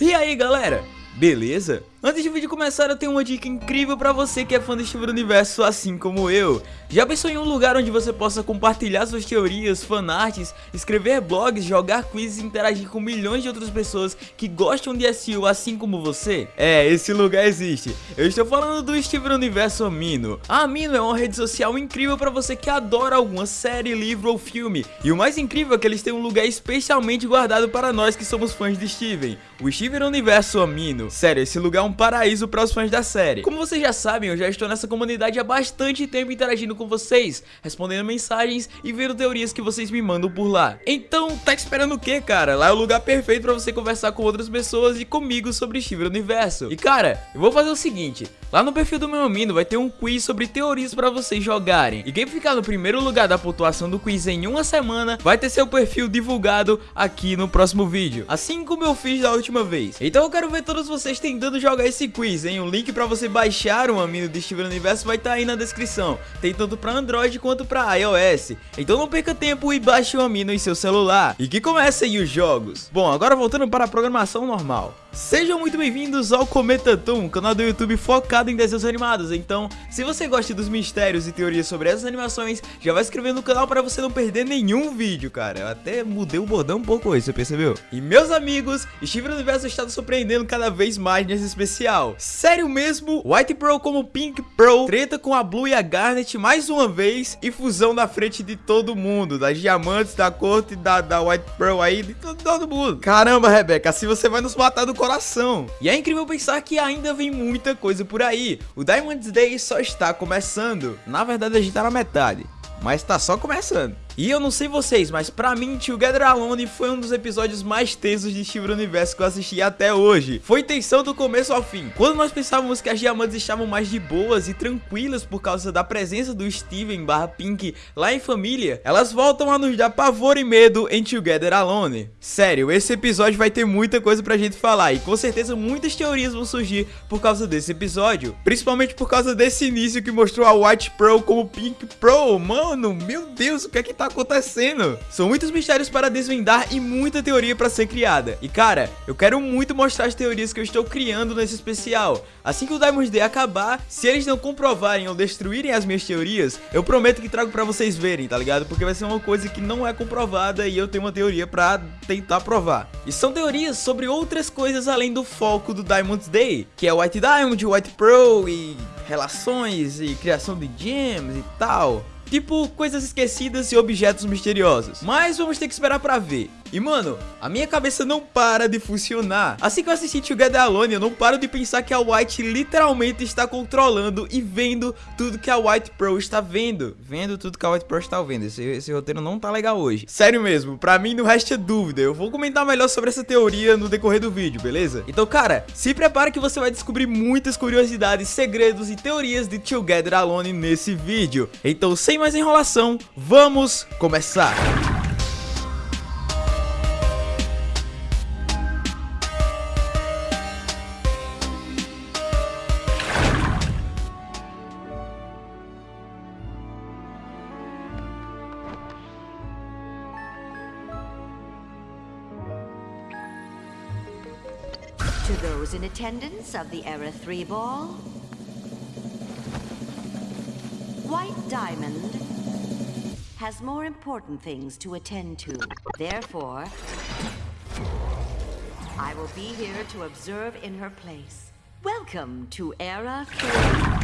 E aí galera, beleza? Antes do vídeo começar, eu tenho uma dica incrível pra você que é fã do Steven Universo assim como eu. Já pensou em um lugar onde você possa compartilhar suas teorias, fanarts, escrever blogs, jogar quizzes e interagir com milhões de outras pessoas que gostam de SEO assim como você? É, esse lugar existe. Eu estou falando do Steven Universo Amino. A Amino é uma rede social incrível pra você que adora alguma série, livro ou filme. E o mais incrível é que eles têm um lugar especialmente guardado para nós que somos fãs de Steven. O Steven Universo Amino. Sério, esse lugar é um paraíso para os fãs da série. Como vocês já sabem, eu já estou nessa comunidade há bastante tempo interagindo com vocês, respondendo mensagens e vendo teorias que vocês me mandam por lá. Então, tá esperando o que, cara? Lá é o lugar perfeito para você conversar com outras pessoas e comigo sobre Steven Universo. E cara, eu vou fazer o seguinte, lá no perfil do meu amino vai ter um quiz sobre teorias para vocês jogarem. E quem ficar no primeiro lugar da pontuação do quiz em uma semana, vai ter seu perfil divulgado aqui no próximo vídeo. Assim como eu fiz da última vez. Então eu quero ver todos vocês tentando jogar esse quiz, hein? O link para você baixar o Amino de Steven Universo vai estar tá aí na descrição. Tem tanto para Android quanto para iOS. Então não perca tempo e baixe o Amino em seu celular. E que comecem os jogos. Bom, agora voltando para a programação normal. Sejam muito bem-vindos ao Cometa Toon, canal do YouTube focado em desenhos animados. Então, se você gosta dos mistérios e teorias sobre essas animações, já vai se inscrever no canal para você não perder nenhum vídeo, cara. Eu até mudei o bordão um pouco hoje, você percebeu? E meus amigos, Steven Universo está surpreendendo cada vez mais nesse especial. Sério mesmo? White Pro como Pink Pro, treta com a Blue e a Garnet mais uma vez e fusão na frente de todo mundo, das diamantes, da corte, da, da White Pro aí, de todo, todo mundo. Caramba, Rebeca, assim você vai nos matar do coração. E é incrível pensar que ainda vem muita coisa por aí. O Diamond's Day só está começando. Na verdade, a gente tá na metade, mas tá só começando. E eu não sei vocês, mas pra mim, Together Alone foi um dos episódios mais tensos de Steven Universo que eu assisti até hoje. Foi tensão do começo ao fim. Quando nós pensávamos que as diamantes estavam mais de boas e tranquilas por causa da presença do Steven barra Pink lá em família, elas voltam a nos dar pavor e medo em Together Alone. Sério, esse episódio vai ter muita coisa pra gente falar e com certeza muitas teorias vão surgir por causa desse episódio. Principalmente por causa desse início que mostrou a White Pro como Pink Pro. Mano, meu Deus, o que é que tá acontecendo? São muitos mistérios para desvendar e muita teoria para ser criada. E cara, eu quero muito mostrar as teorias que eu estou criando nesse especial. Assim que o Diamond Day acabar, se eles não comprovarem ou destruírem as minhas teorias, eu prometo que trago para vocês verem, tá ligado? Porque vai ser uma coisa que não é comprovada e eu tenho uma teoria para tentar provar. E são teorias sobre outras coisas além do foco do Diamond Day, que é White Diamond, White Pro e relações e criação de gems e tal. Tipo, coisas esquecidas e objetos misteriosos. Mas vamos ter que esperar pra ver. E mano, a minha cabeça não para de funcionar. Assim que eu assisti Together Alone, eu não paro de pensar que a White literalmente está controlando e vendo tudo que a White Pro está vendo. Vendo tudo que a White Pro está vendo. Esse, esse roteiro não tá legal hoje. Sério mesmo, pra mim não resta dúvida. Eu vou comentar melhor sobre essa teoria no decorrer do vídeo, beleza? Então, cara, se prepare que você vai descobrir muitas curiosidades, segredos e teorias de Together Alone nesse vídeo. Então, sem mais enrolação, vamos começar! Attendance of the Era 3 ball, White Diamond has more important things to attend to. Therefore, I will be here to observe in her place. Welcome to Era 3.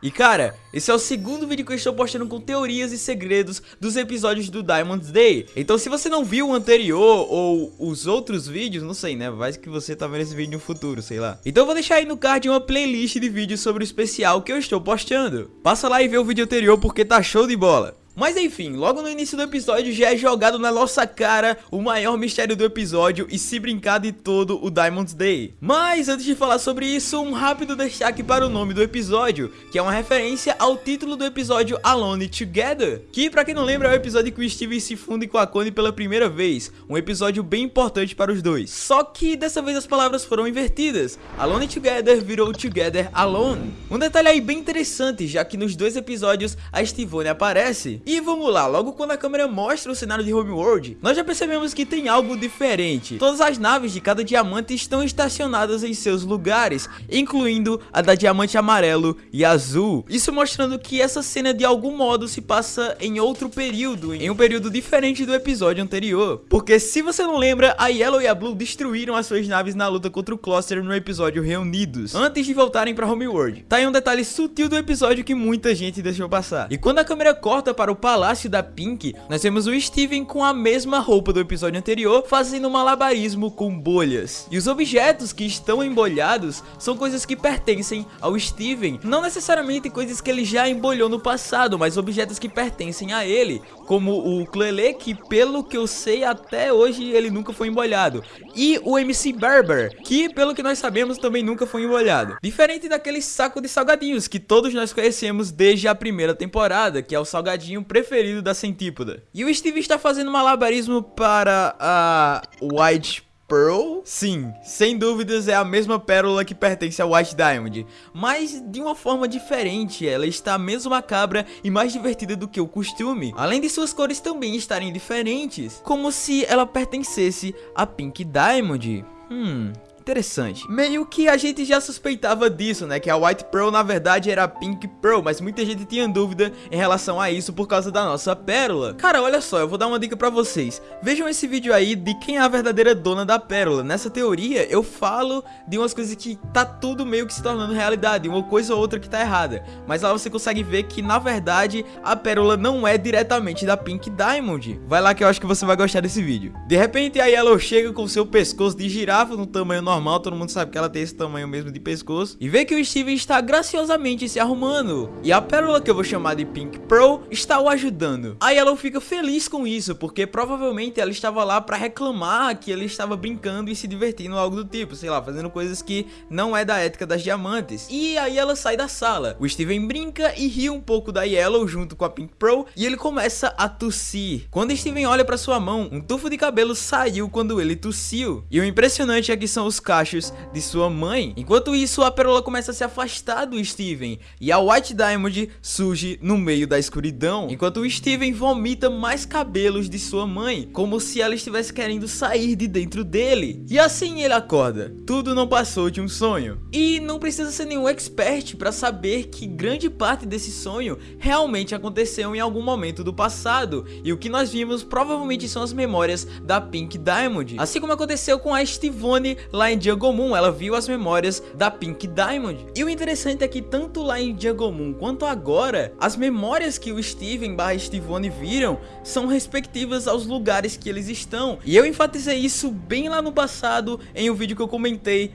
E cara, esse é o segundo vídeo que eu estou postando com teorias e segredos dos episódios do Diamond's Day. Então se você não viu o anterior ou os outros vídeos, não sei né, vai que você tá vendo esse vídeo no futuro, sei lá. Então eu vou deixar aí no card uma playlist de vídeos sobre o especial que eu estou postando. Passa lá e vê o vídeo anterior porque tá show de bola mas enfim, logo no início do episódio já é jogado na nossa cara o maior mistério do episódio e se brincar de todo o Diamond's Day. Mas antes de falar sobre isso, um rápido destaque para o nome do episódio, que é uma referência ao título do episódio Alone Together, que pra quem não lembra é o episódio que o Steven se funde com a Connie pela primeira vez, um episódio bem importante para os dois. Só que dessa vez as palavras foram invertidas, Alone Together virou Together Alone. Um detalhe aí bem interessante, já que nos dois episódios a Stivone aparece, E vamos lá, logo quando a câmera mostra o cenário de Homeworld, nós já percebemos que tem algo diferente. Todas as naves de cada diamante estão estacionadas em seus lugares, incluindo a da diamante amarelo e azul. Isso mostrando que essa cena de algum modo se passa em outro período, em um período diferente do episódio anterior. Porque se você não lembra, a Yellow e a Blue destruíram as suas naves na luta contra o Cluster no episódio Reunidos, antes de voltarem para Homeworld. Tá aí um detalhe sutil do episódio que muita gente deixou passar. E quando a câmera corta para o palácio da Pink, nós temos o Steven com a mesma roupa do episódio anterior, fazendo malabarismo com bolhas. E os objetos que estão embolhados são coisas que pertencem ao Steven, não necessariamente coisas que ele já embolhou no passado, mas objetos que pertencem a ele, como o Clele, que pelo que eu sei até hoje ele nunca foi embolhado, e o MC Barber, que pelo que nós sabemos também nunca foi embolhado. Diferente daquele saco de salgadinhos que todos nós conhecemos desde a primeira temporada, que é o salgadinho preferido da Centípoda. E o Steve está fazendo malabarismo para a White Pearl? Sim, sem dúvidas é a mesma pérola que pertence ao White Diamond, mas de uma forma diferente, ela está menos macabra e mais divertida do que o costume, além de suas cores também estarem diferentes, como se ela pertencesse a Pink Diamond. Hum, interessante. Meio que a gente já suspeitava disso, né? Que a White Pearl na verdade era a Pink Pearl, mas muita gente tinha dúvida em relação a isso por causa da nossa pérola. Cara, olha só, eu vou dar uma dica pra vocês. Vejam esse vídeo aí de quem é a verdadeira dona da pérola. Nessa teoria, eu falo de umas coisas que tá tudo meio que se tornando realidade, uma coisa ou outra que tá errada. Mas lá você consegue ver que, na verdade, a pérola não é diretamente da Pink Diamond. Vai lá que eu acho que você vai gostar desse vídeo. De repente, a Yellow chega com seu pescoço de girafa no tamanho normal normal, todo mundo sabe que ela tem esse tamanho mesmo de pescoço. E vê que o Steven está graciosamente se arrumando. E a pérola que eu vou chamar de Pink Pearl está o ajudando. Aí ela fica feliz com isso, porque provavelmente ela estava lá para reclamar que ele estava brincando e se divertindo algo do tipo, sei lá, fazendo coisas que não é da ética das diamantes. E aí ela sai da sala. O Steven brinca e ri um pouco da Yellow junto com a Pink Pearl e ele começa a tossir. Quando Steven olha para sua mão, um tufo de cabelo saiu quando ele tossiu. E o impressionante é que são os cachos de sua mãe. Enquanto isso, a Pérola começa a se afastar do Steven e a White Diamond surge no meio da escuridão, enquanto o Steven vomita mais cabelos de sua mãe, como se ela estivesse querendo sair de dentro dele. E assim ele acorda. Tudo não passou de um sonho. E não precisa ser nenhum expert para saber que grande parte desse sonho realmente aconteceu em algum momento do passado, e o que nós vimos provavelmente são as memórias da Pink Diamond, assim como aconteceu com a Stivone lá em em Moon, ela viu as memórias da Pink Diamond. E o interessante é que tanto lá em Moon quanto agora, as memórias que o Steven barra Stivone viram são respectivas aos lugares que eles estão. E eu enfatizei isso bem lá no passado em um vídeo que eu comentei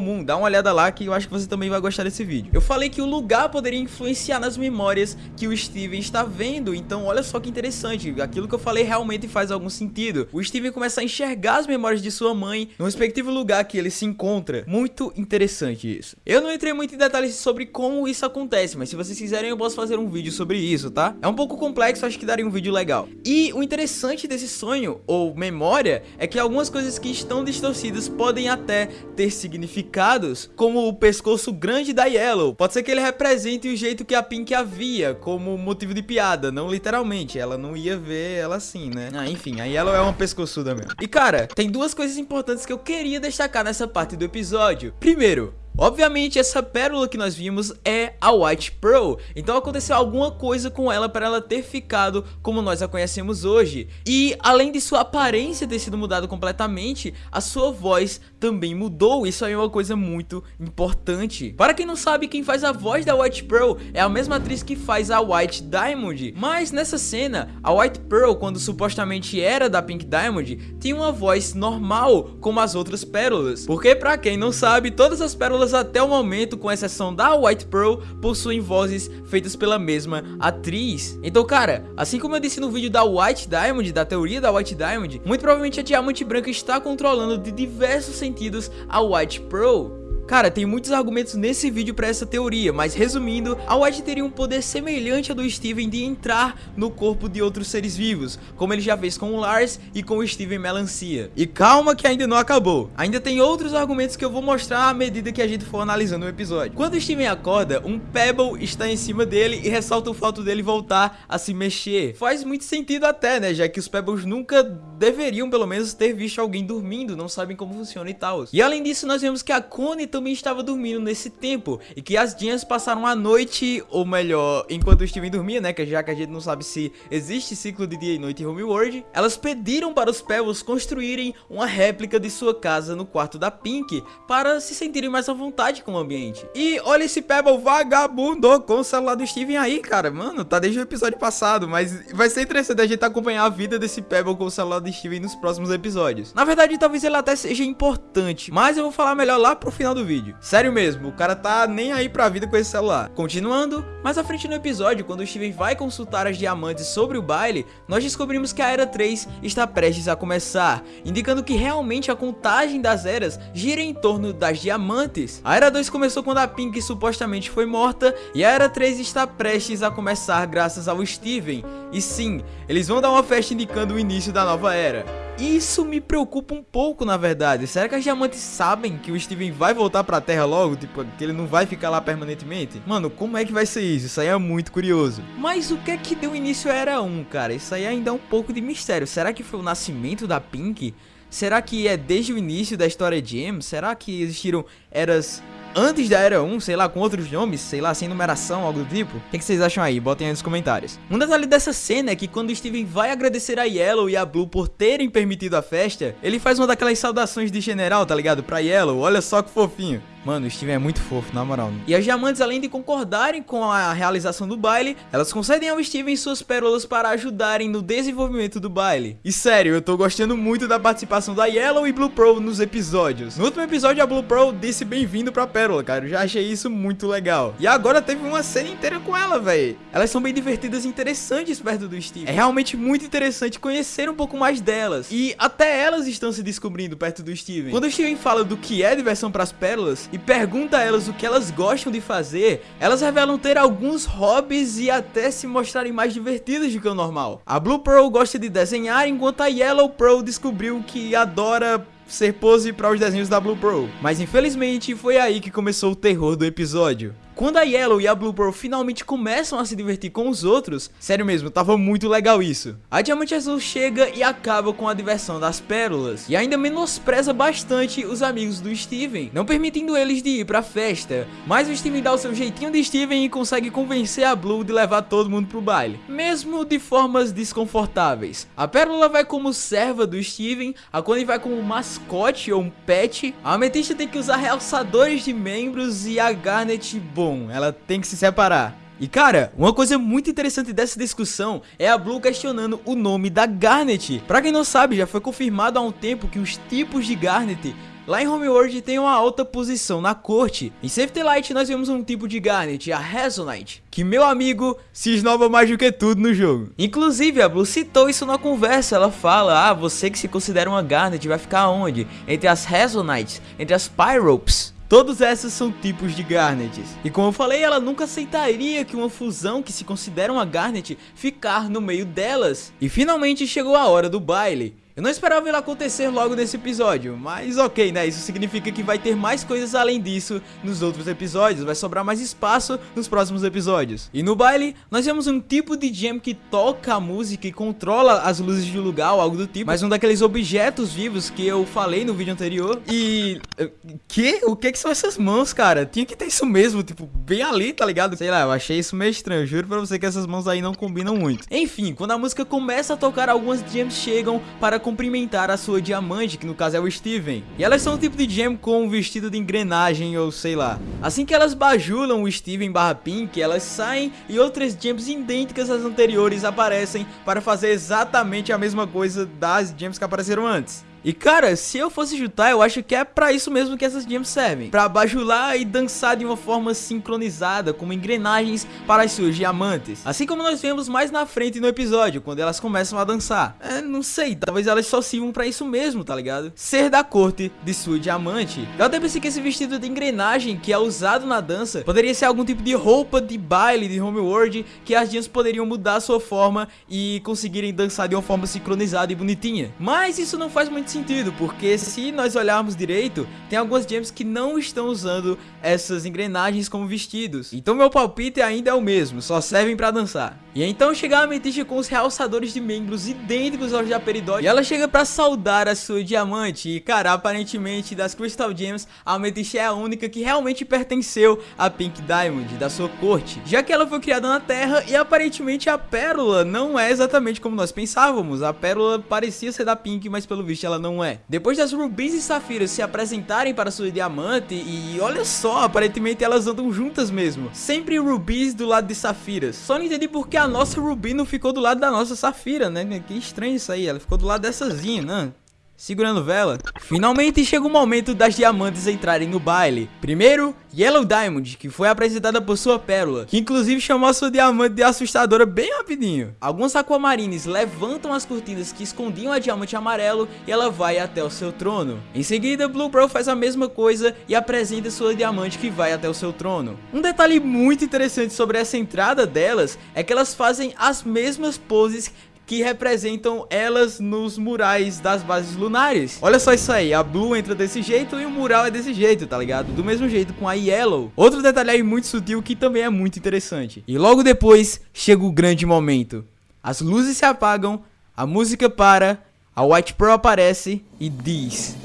Moon. Dá uma olhada lá que eu acho que você também vai gostar desse vídeo. Eu falei que o lugar poderia influenciar nas memórias que o Steven está vendo. Então olha só que interessante, aquilo que eu falei realmente faz algum sentido. O Steven começa a enxergar as memórias de sua mãe no respectivo lugar que ele se encontra. Muito interessante isso. Eu não entrei muito em detalhes sobre como isso acontece, mas se vocês quiserem eu posso fazer um vídeo sobre isso, tá? É um pouco complexo, acho que daria um vídeo legal. E o interessante desse sonho, ou memória, é que algumas coisas que estão distorcidas podem até ter significados, como o pescoço grande da Yellow. Pode ser que ele represente o jeito que a Pink havia, como motivo de piada, não literalmente. Ela não ia ver ela assim, né? Ah, enfim, a Yellow é uma pescoçuda mesmo. E cara, tem duas coisas importantes que eu queria destacar nessa parte do episódio. Primeiro, Obviamente essa pérola que nós vimos é a White Pearl, então aconteceu alguma coisa com ela para ela ter ficado como nós a conhecemos hoje. E além de sua aparência ter sido mudada completamente, a sua voz também mudou, isso aí é uma coisa muito importante. Para quem não sabe, quem faz a voz da White Pearl é a mesma atriz que faz a White Diamond, mas nessa cena, a White Pearl, quando supostamente era da Pink Diamond, tinha uma voz normal como as outras pérolas, porque para quem não sabe, todas as pérolas todas até o momento, com exceção da White Pearl, possuem vozes feitas pela mesma atriz. Então, cara, assim como eu disse no vídeo da White Diamond, da teoria da White Diamond, muito provavelmente a Diamante Branca está controlando de diversos sentidos a White Pearl. Cara, tem muitos argumentos nesse vídeo para essa teoria, mas resumindo, a White teria um poder semelhante ao do Steven de entrar no corpo de outros seres vivos, como ele já fez com o Lars e com o Steven Melancia. E calma que ainda não acabou, ainda tem outros argumentos que eu vou mostrar à medida que a gente for analisando o episódio. Quando o Steven acorda, um Pebble está em cima dele e ressalta o fato dele voltar a se mexer. Faz muito sentido até, né, já que os Pebbles nunca deveriam pelo menos ter visto alguém dormindo, não sabem como funciona e tal. E além disso, nós vemos que a Connie também estava dormindo nesse tempo e que as Jeans passaram a noite, ou melhor, enquanto o Steven dormia, né, já que a gente não sabe se existe ciclo de dia e noite em Homeworld, elas pediram para os Pebbles construírem uma réplica de sua casa no quarto da Pink para se sentirem mais à vontade com o ambiente. E olha esse Pebble vagabundo com o celular do Steven aí, cara, mano, tá desde o episódio passado, mas vai ser interessante a gente acompanhar a vida desse Pebble com o celular do Steven nos próximos episódios. Na verdade, talvez ele até seja importante, mas eu vou falar melhor lá pro final do vídeo. Sério mesmo, o cara tá nem aí pra vida com esse celular. Continuando, mais à frente no episódio, quando o Steven vai consultar as diamantes sobre o baile, nós descobrimos que a Era 3 está prestes a começar, indicando que realmente a contagem das eras gira em torno das diamantes. A Era 2 começou quando a Pink supostamente foi morta, e a Era 3 está prestes a começar graças ao Steven. E sim, eles vão dar uma festa indicando o início da nova era. Isso me preocupa um pouco, na verdade. Será que as diamantes sabem que o Steven vai voltar pra Terra logo? Tipo, que ele não vai ficar lá permanentemente? Mano, como é que vai ser isso? Isso aí é muito curioso. Mas o que é que deu início à Era 1, cara? Isso aí ainda é um pouco de mistério. Será que foi o nascimento da Pink? Será que é desde o início da história de M? Será que existiram eras antes da Era 1, sei lá, com outros nomes, sei lá, sem numeração, algo do tipo? O que, que, vocês acham aí? Botem aí nos comentários. Um detalhe dessa cena é que quando o Steven vai agradecer a Yellow e a Blue por terem permitido a festa, ele faz uma daquelas saudações de general, tá ligado? Pra Yellow, olha só que fofinho. Mano, o Steven é muito fofo, na moral. E as diamantes, além de concordarem com a realização do baile, elas concedem ao Steven suas pérolas para ajudarem no desenvolvimento do baile. E sério, eu tô gostando muito da participação da Yellow e Blue Pearl nos episódios. No último episódio, a Blue Pearl disse bem-vindo pra pérola, cara. Eu já achei isso muito legal. E agora teve uma cena inteira com ela, velho. Elas são bem divertidas e interessantes perto do Steven. É realmente muito interessante conhecer um pouco mais delas. E até elas estão se descobrindo perto do Steven. Quando o Steven fala do que é diversão pras pérolas, e pergunta a elas o que elas gostam de fazer, elas revelam ter alguns hobbies e até se mostrarem mais divertidas do que o normal. A Blue Pearl gosta de desenhar, enquanto a Yellow Pearl descobriu que adora ser pose para os desenhos da Blue Pearl. Mas infelizmente foi aí que começou o terror do episódio. Quando a Yellow e a Blue Pearl finalmente começam a se divertir com os outros, sério mesmo, tava muito legal isso. A Diamante Azul chega e acaba com a diversão das pérolas, e ainda menospreza bastante os amigos do Steven, não permitindo eles de ir pra festa. Mas o Steven dá o seu jeitinho de Steven e consegue convencer a Blue de levar todo mundo pro baile, mesmo de formas desconfortáveis. A Pérola vai como serva do Steven, a Connie vai como mascote ou um pet, a Ametista tem que usar realçadores de membros e a Garnet bom, ela tem que se separar. E cara, uma coisa muito interessante dessa discussão é a Blue questionando o nome da Garnet. Pra quem não sabe, já foi confirmado há um tempo que os tipos de Garnet Lá em Homeworld tem uma alta posição na corte. Em Safety Light nós vemos um tipo de Garnet, a Resonite, que meu amigo se esnova mais do que tudo no jogo. Inclusive a Blue citou isso na conversa, ela fala, ah, você que se considera uma Garnet vai ficar onde? Entre as Resonites, entre as Pyropes. Todos esses são tipos de Garnets. E como eu falei, ela nunca aceitaria que uma fusão que se considera uma Garnet ficar no meio delas. E finalmente chegou a hora do baile. Eu não esperava ele acontecer logo nesse episódio, mas ok, né? Isso significa que vai ter mais coisas além disso nos outros episódios, vai sobrar mais espaço nos próximos episódios. E no baile, nós vemos um tipo de gem que toca a música e controla as luzes do lugar ou algo do tipo, mas um daqueles objetos vivos que eu falei no vídeo anterior. E... Eh, que? O que que são essas mãos, cara? Tinha que ter isso mesmo, tipo, bem ali, tá ligado? Sei lá, eu achei isso meio estranho, juro pra você que essas mãos aí não combinam muito. Enfim, quando a música começa a tocar, algumas gems chegam para cumprimentar a sua diamante, que no caso é o Steven. E elas são um tipo de gem com um vestido de engrenagem ou sei lá. Assim que elas bajulam o Steven barra Pink, elas saem e outras gems idênticas às anteriores aparecem para fazer exatamente a mesma coisa das gems que apareceram antes. E cara, se eu fosse chutar, eu acho que é pra isso mesmo que essas gems servem. Pra bajular e dançar de uma forma sincronizada, como engrenagens para as suas diamantes. Assim como nós vemos mais na frente no episódio, quando elas começam a dançar. É, não sei, talvez elas só sirvam pra isso mesmo, tá ligado? Ser da corte de sua diamante. Eu até pensei que esse vestido de engrenagem que é usado na dança poderia ser algum tipo de roupa de baile de Homeworld que as gems poderiam mudar sua forma e conseguirem dançar de uma forma sincronizada e bonitinha. Mas isso não faz muito sentido, porque se nós olharmos direito, tem algumas gems que não estão usando essas engrenagens como vestidos. Então meu palpite ainda é o mesmo, só servem pra dançar. E então chega a Ametista com os realçadores de membros idênticos aos de Aperidot E ela chega pra saudar a sua diamante. E cara, aparentemente das Crystal Gems A Ametista é a única que realmente pertenceu a Pink Diamond, da sua corte. Já que ela foi criada na Terra e aparentemente a Pérola não é exatamente como nós pensávamos. A Pérola parecia ser da Pink, mas pelo visto ela não é. Depois das Rubies e Safiras se apresentarem para sua diamante E olha só, aparentemente elas andam juntas mesmo. Sempre Rubies do lado de Safiras. Só não entendi porque a a nossa Ruby não ficou do lado da nossa Safira, né? Que estranho isso aí, ela ficou do lado dessazinha, né? Segurando vela. Finalmente chega o momento das diamantes entrarem no baile. Primeiro, Yellow Diamond, que foi apresentada por sua pérola, que inclusive chamou sua diamante de assustadora bem rapidinho. Alguns aquamarines levantam as cortinas que escondiam a diamante amarelo e ela vai até o seu trono. Em seguida, Blue Pearl faz a mesma coisa e apresenta sua diamante que vai até o seu trono. Um detalhe muito interessante sobre essa entrada delas é que elas fazem as mesmas poses que representam elas nos murais das bases lunares. Olha só isso aí, a Blue entra desse jeito e o mural é desse jeito, tá ligado? Do mesmo jeito com a Yellow. Outro detalhe aí muito sutil que também é muito interessante. E logo depois chega o grande momento. As luzes se apagam, a música para, a White Pearl aparece e diz...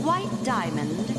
White Diamond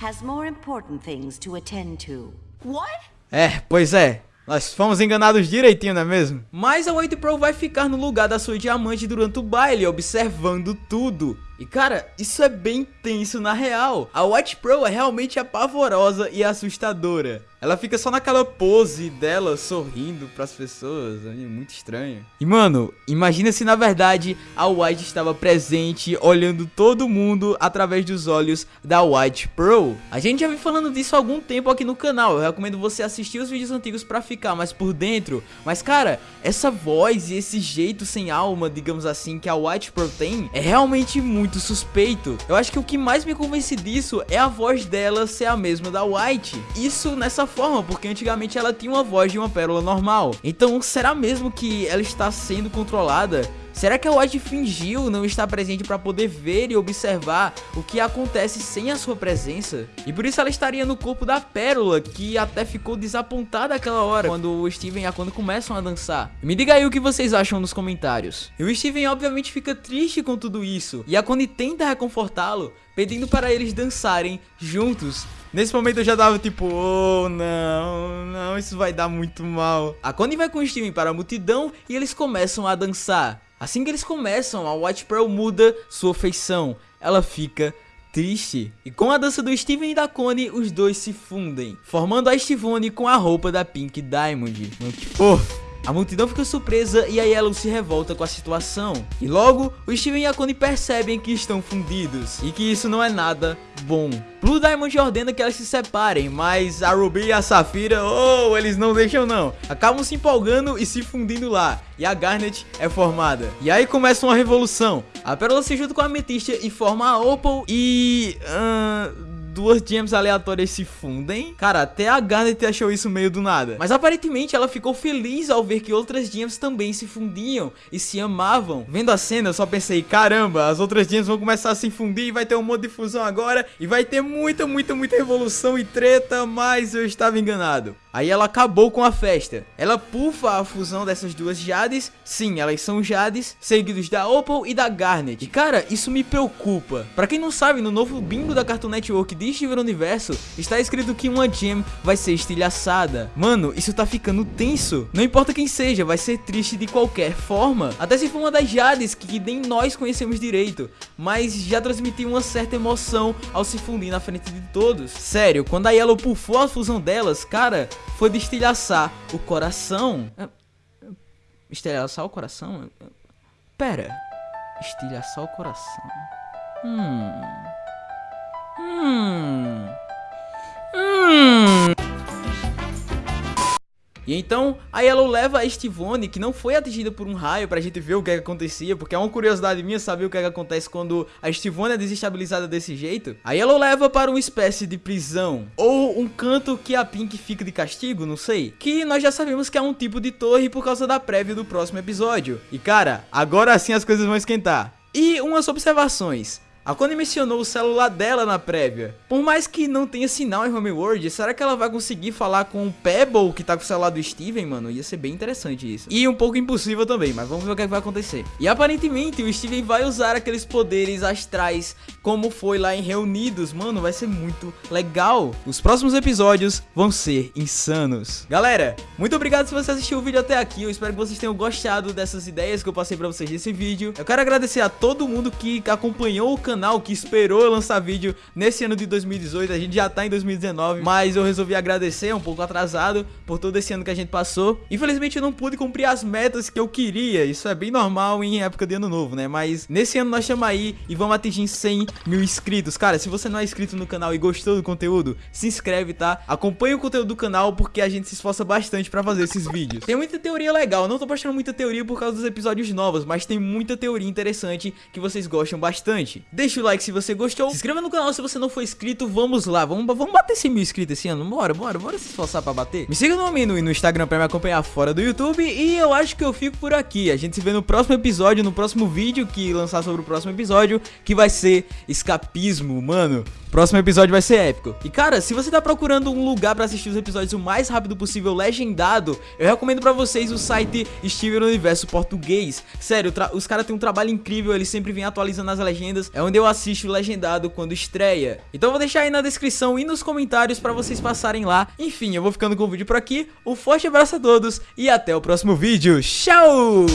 has more important things to attend to. What? É, pois é. Nós fomos enganados direitinho, não é mesmo? Mas a White Pro vai ficar no lugar da sua diamante durante o baile, observando tudo. E cara, isso é bem tenso na real. A Watch Pro é realmente apavorosa e assustadora. Ela fica só naquela pose dela sorrindo pras pessoas, é muito estranho. E mano, imagina se na verdade a White estava presente, olhando todo mundo através dos olhos da White Pro. A gente já vem falando disso há algum tempo aqui no canal, eu recomendo você assistir os vídeos antigos pra ficar mais por dentro. Mas cara, essa voz e esse jeito sem alma, digamos assim, que a White Pro tem, é realmente muito muito suspeito. Eu acho que o que mais me convence disso é a voz dela ser a mesma da White. Isso nessa forma, porque antigamente ela tinha uma voz de uma pérola normal. Então, será mesmo que ela está sendo controlada Será que a White fingiu não estar presente para poder ver e observar o que acontece sem a sua presença? E por isso ela estaria no corpo da Pérola, que até ficou desapontada aquela hora, quando o Steven e a Connie começam a dançar. Me diga aí o que vocês acham nos comentários. E o Steven obviamente fica triste com tudo isso, e a Connie tenta reconfortá-lo, pedindo para eles dançarem juntos. Nesse momento eu já tava tipo, oh não, não, isso vai dar muito mal. A Connie vai com o Steven para a multidão e eles começam a dançar. Assim que eles começam, a White Pearl muda sua feição. Ela fica triste. E com a dança do Steven e da Connie, os dois se fundem, formando a Stivone com a roupa da Pink Diamond. Mano, fofo. A multidão fica surpresa e a Yellow se revolta com a situação. E logo, o Steven e a Connie percebem que estão fundidos e que isso não é nada bom. Blue Diamond ordena que elas se separem, mas a Ruby e a Safira, oh, eles não deixam não. Acabam se empolgando e se fundindo lá, e a Garnet é formada. E aí começa uma revolução. A Pérola se junta com a Ametista e forma a Opal e... Uh, duas gems aleatórias se fundem. Cara, até a Garnet achou isso meio do nada. Mas aparentemente ela ficou feliz ao ver que outras gems também se fundiam e se amavam. Vendo a cena, eu só pensei, caramba, as outras gems vão começar a se fundir e vai ter um monte de fusão agora. E vai ter muita, muita, muita revolução e treta, mas eu estava enganado. Aí ela acabou com a festa. Ela pufa a fusão dessas duas Jades. Sim, elas são Jades, seguidos da Opal e da Garnet. E cara, isso me preocupa. Pra quem não sabe, no novo bingo da Cartoon Network de Steven Universo, está escrito que uma gem vai ser estilhaçada. Mano, isso tá ficando tenso. Não importa quem seja, vai ser triste de qualquer forma. Até se for uma das Jades que nem nós conhecemos direito. Mas já transmitiu uma certa emoção ao se fundir na frente de todos. Sério, quando a Yellow pufou a fusão delas, cara foi de estilhaçar o coração. É, estilhaçar o coração? Pera. Estilhaçar o coração. Hum. Hum. Hum. E então, a Yellow leva a Estivone, que não foi atingida por um raio, pra gente ver o que, é que acontecia, porque é uma curiosidade minha saber o que, é que acontece quando a Estivone é desestabilizada desse jeito. A Yellow leva para uma espécie de prisão, ou um canto que a Pink fica de castigo, não sei, que nós já sabemos que é um tipo de torre por causa da prévia do próximo episódio. E cara, agora sim as coisas vão esquentar. E umas observações. A Connie mencionou o celular dela na prévia. Por mais que não tenha sinal em Homeworld, será que ela vai conseguir falar com o Pebble que tá com o celular do Steven, mano? Ia ser bem interessante isso. E um pouco impossível também, mas vamos ver o que, é que vai acontecer. E aparentemente o Steven vai usar aqueles poderes astrais como foi lá em Reunidos. Mano, vai ser muito legal. Os próximos episódios vão ser insanos. Galera, muito obrigado se você assistiu o vídeo até aqui. Eu espero que vocês tenham gostado dessas ideias que eu passei pra vocês nesse vídeo. Eu quero agradecer a todo mundo que acompanhou o canal canal que esperou lançar vídeo nesse ano de 2018, a gente já tá em 2019, mas eu resolvi agradecer, um pouco atrasado, por todo esse ano que a gente passou. Infelizmente eu não pude cumprir as metas que eu queria, isso é bem normal em época de ano novo, né? Mas nesse ano nós estamos aí e vamos atingir 100 mil inscritos. Cara, se você não é inscrito no canal e gostou do conteúdo, se inscreve, tá? Acompanhe o conteúdo do canal porque a gente se esforça bastante pra fazer esses vídeos. Tem muita teoria legal, não tô postando muita teoria por causa dos episódios novos, mas tem muita teoria interessante que vocês gostam bastante. Deixa Deixa o like se você gostou. Se inscreva no canal se você não for inscrito. Vamos lá, vamos, vamos bater 100 mil inscritos esse ano. Bora, bora, bora se esforçar pra bater. Me siga no Amino e no Instagram pra me acompanhar fora do YouTube. E eu acho que eu fico por aqui. A gente se vê no próximo episódio, no próximo vídeo que lançar sobre o próximo episódio, que vai ser escapismo, mano. Próximo episódio vai ser épico. E cara, se você tá procurando um lugar pra assistir os episódios o mais rápido possível legendado, eu recomendo pra vocês o site Steven Universo Português. Sério, os caras têm um trabalho incrível, eles sempre vêm atualizando as legendas. É onde eu assisto legendado quando estreia. Então vou deixar aí na descrição e nos comentários pra vocês passarem lá. Enfim, eu vou ficando com o vídeo por aqui. Um forte abraço a todos e até o próximo vídeo. Tchau!